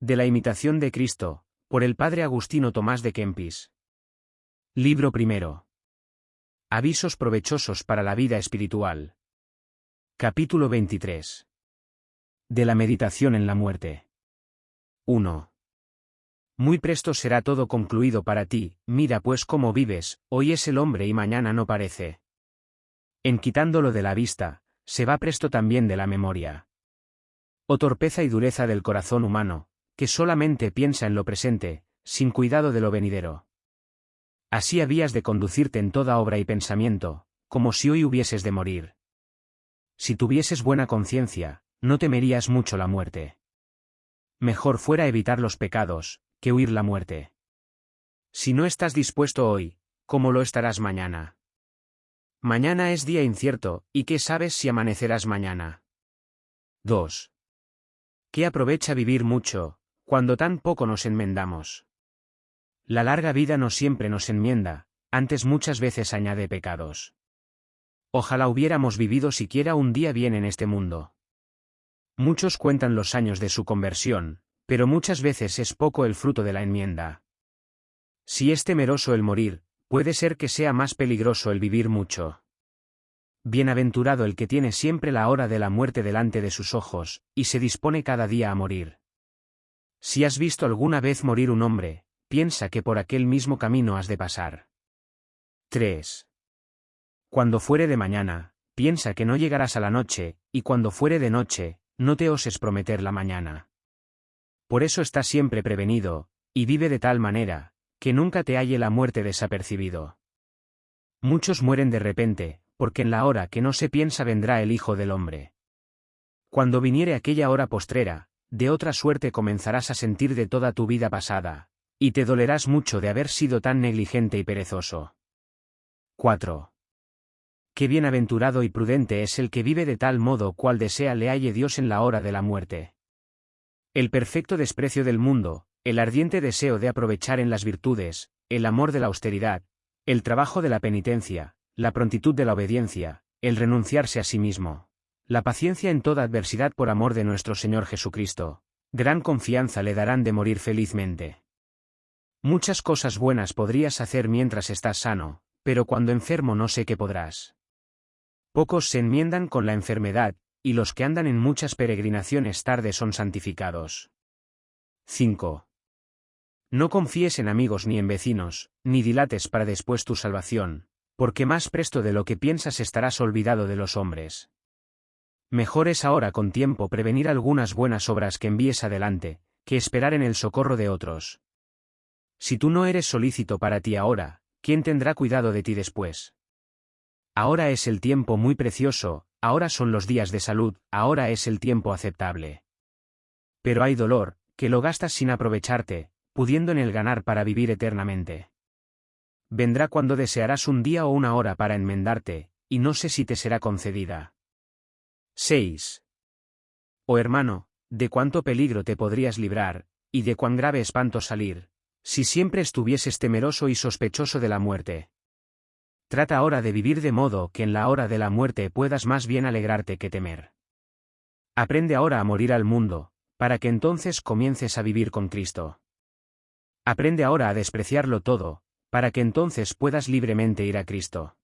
De la imitación de Cristo, por el padre Agustino Tomás de Kempis. Libro primero. Avisos provechosos para la vida espiritual. Capítulo 23. De la meditación en la muerte. 1. Muy presto será todo concluido para ti, mira pues cómo vives, hoy es el hombre y mañana no parece. En quitándolo de la vista, se va presto también de la memoria. Oh torpeza y dureza del corazón humano, que solamente piensa en lo presente, sin cuidado de lo venidero. Así habías de conducirte en toda obra y pensamiento, como si hoy hubieses de morir. Si tuvieses buena conciencia, no temerías mucho la muerte. Mejor fuera evitar los pecados, que huir la muerte. Si no estás dispuesto hoy, ¿cómo lo estarás mañana? Mañana es día incierto, ¿y qué sabes si amanecerás mañana? 2. ¿Qué aprovecha vivir mucho, cuando tan poco nos enmendamos. La larga vida no siempre nos enmienda, antes muchas veces añade pecados. Ojalá hubiéramos vivido siquiera un día bien en este mundo. Muchos cuentan los años de su conversión, pero muchas veces es poco el fruto de la enmienda. Si es temeroso el morir, puede ser que sea más peligroso el vivir mucho. Bienaventurado el que tiene siempre la hora de la muerte delante de sus ojos, y se dispone cada día a morir. Si has visto alguna vez morir un hombre, piensa que por aquel mismo camino has de pasar. 3. Cuando fuere de mañana, piensa que no llegarás a la noche, y cuando fuere de noche, no te oses prometer la mañana. Por eso está siempre prevenido, y vive de tal manera, que nunca te halle la muerte desapercibido. Muchos mueren de repente, porque en la hora que no se piensa vendrá el Hijo del Hombre. Cuando viniere aquella hora postrera, de otra suerte comenzarás a sentir de toda tu vida pasada, y te dolerás mucho de haber sido tan negligente y perezoso. 4. Qué bienaventurado y prudente es el que vive de tal modo cual desea le halle Dios en la hora de la muerte. El perfecto desprecio del mundo, el ardiente deseo de aprovechar en las virtudes, el amor de la austeridad, el trabajo de la penitencia, la prontitud de la obediencia, el renunciarse a sí mismo, la paciencia en toda adversidad por amor de nuestro Señor Jesucristo. Gran confianza le darán de morir felizmente. Muchas cosas buenas podrías hacer mientras estás sano, pero cuando enfermo no sé qué podrás. Pocos se enmiendan con la enfermedad, y los que andan en muchas peregrinaciones tarde son santificados. 5. No confíes en amigos ni en vecinos, ni dilates para después tu salvación, porque más presto de lo que piensas estarás olvidado de los hombres. Mejor es ahora con tiempo prevenir algunas buenas obras que envíes adelante, que esperar en el socorro de otros. Si tú no eres solícito para ti ahora, ¿quién tendrá cuidado de ti después? Ahora es el tiempo muy precioso, ahora son los días de salud, ahora es el tiempo aceptable. Pero hay dolor, que lo gastas sin aprovecharte, pudiendo en el ganar para vivir eternamente. Vendrá cuando desearás un día o una hora para enmendarte, y no sé si te será concedida. 6. Oh hermano, de cuánto peligro te podrías librar, y de cuán grave espanto salir, si siempre estuvieses temeroso y sospechoso de la muerte. Trata ahora de vivir de modo que en la hora de la muerte puedas más bien alegrarte que temer. Aprende ahora a morir al mundo, para que entonces comiences a vivir con Cristo. Aprende ahora a despreciarlo todo, para que entonces puedas libremente ir a Cristo.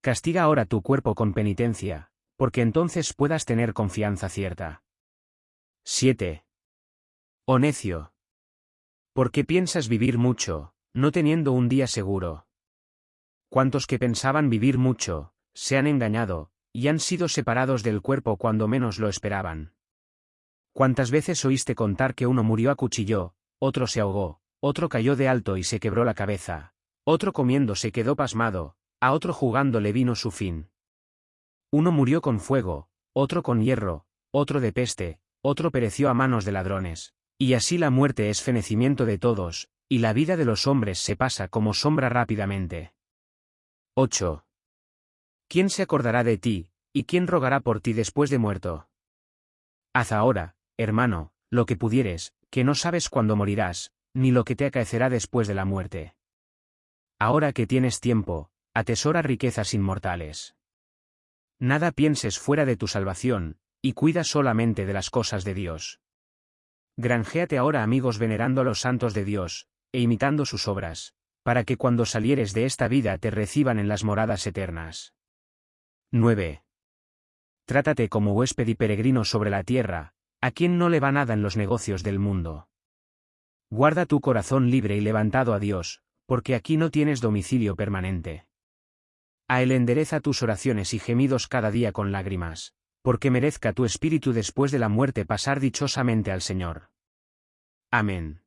Castiga ahora tu cuerpo con penitencia, porque entonces puedas tener confianza cierta. 7. Oh necio. ¿Por qué piensas vivir mucho, no teniendo un día seguro? Cuantos que pensaban vivir mucho, se han engañado, y han sido separados del cuerpo cuando menos lo esperaban. ¿Cuántas veces oíste contar que uno murió a cuchillo, otro se ahogó, otro cayó de alto y se quebró la cabeza, otro comiendo se quedó pasmado, a otro jugando le vino su fin? Uno murió con fuego, otro con hierro, otro de peste, otro pereció a manos de ladrones. Y así la muerte es fenecimiento de todos, y la vida de los hombres se pasa como sombra rápidamente. 8. ¿Quién se acordará de ti, y quién rogará por ti después de muerto? Haz ahora, hermano, lo que pudieres, que no sabes cuándo morirás, ni lo que te acaecerá después de la muerte. Ahora que tienes tiempo, atesora riquezas inmortales. Nada pienses fuera de tu salvación, y cuida solamente de las cosas de Dios. Granjéate ahora amigos venerando a los santos de Dios, e imitando sus obras, para que cuando salieres de esta vida te reciban en las moradas eternas. 9. Trátate como huésped y peregrino sobre la tierra, a quien no le va nada en los negocios del mundo. Guarda tu corazón libre y levantado a Dios, porque aquí no tienes domicilio permanente. A él endereza tus oraciones y gemidos cada día con lágrimas, porque merezca tu espíritu después de la muerte pasar dichosamente al Señor. Amén.